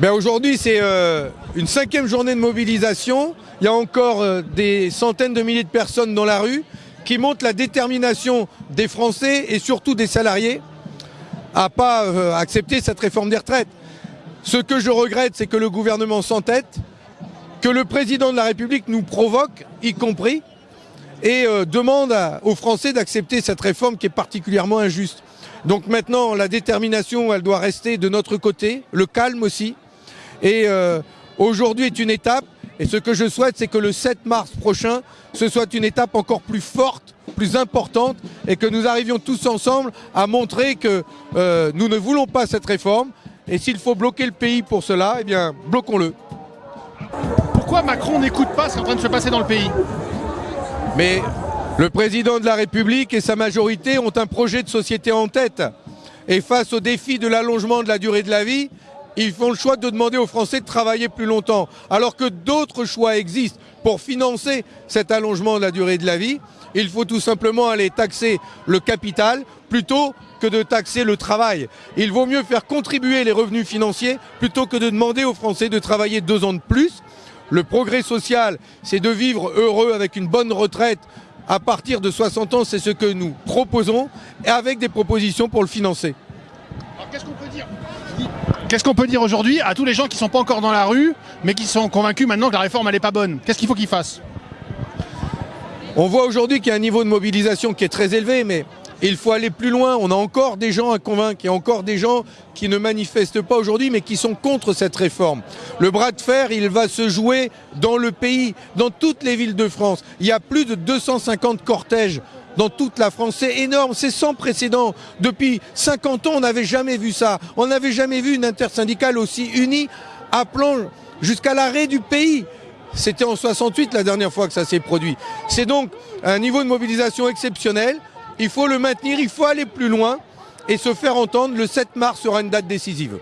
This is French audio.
Ben Aujourd'hui, c'est euh, une cinquième journée de mobilisation. Il y a encore euh, des centaines de milliers de personnes dans la rue qui montrent la détermination des Français et surtout des salariés à pas euh, accepter cette réforme des retraites. Ce que je regrette, c'est que le gouvernement s'entête, que le président de la République nous provoque, y compris, et demande aux Français d'accepter cette réforme qui est particulièrement injuste. Donc maintenant, la détermination, elle doit rester de notre côté, le calme aussi. Et euh, aujourd'hui est une étape, et ce que je souhaite, c'est que le 7 mars prochain, ce soit une étape encore plus forte, plus importante, et que nous arrivions tous ensemble à montrer que euh, nous ne voulons pas cette réforme, et s'il faut bloquer le pays pour cela, eh bien, bloquons-le. Pourquoi Macron n'écoute pas ce qui est en train de se passer dans le pays? Mais le président de la République et sa majorité ont un projet de société en tête. Et face au défi de l'allongement de la durée de la vie, ils font le choix de demander aux Français de travailler plus longtemps. Alors que d'autres choix existent pour financer cet allongement de la durée de la vie. Il faut tout simplement aller taxer le capital plutôt que de taxer le travail. Il vaut mieux faire contribuer les revenus financiers plutôt que de demander aux Français de travailler deux ans de plus. Le progrès social, c'est de vivre heureux avec une bonne retraite à partir de 60 ans, c'est ce que nous proposons, et avec des propositions pour le financer. Alors qu'est-ce qu'on peut dire? Qu'est-ce qu'on peut dire aujourd'hui à tous les gens qui sont pas encore dans la rue, mais qui sont convaincus maintenant que la réforme elle est pas bonne? Qu'est-ce qu'il faut qu'ils fassent? On voit aujourd'hui qu'il y a un niveau de mobilisation qui est très élevé, mais il faut aller plus loin. On a encore des gens à convaincre, il encore des gens qui ne manifestent pas aujourd'hui, mais qui sont contre cette réforme. Le bras de fer, il va se jouer dans le pays, dans toutes les villes de France. Il y a plus de 250 cortèges dans toute la France. C'est énorme, c'est sans précédent. Depuis 50 ans, on n'avait jamais vu ça. On n'avait jamais vu une intersyndicale aussi unie, appelant jusqu'à l'arrêt du pays. C'était en 68 la dernière fois que ça s'est produit. C'est donc un niveau de mobilisation exceptionnel. Il faut le maintenir, il faut aller plus loin et se faire entendre. Le 7 mars sera une date décisive.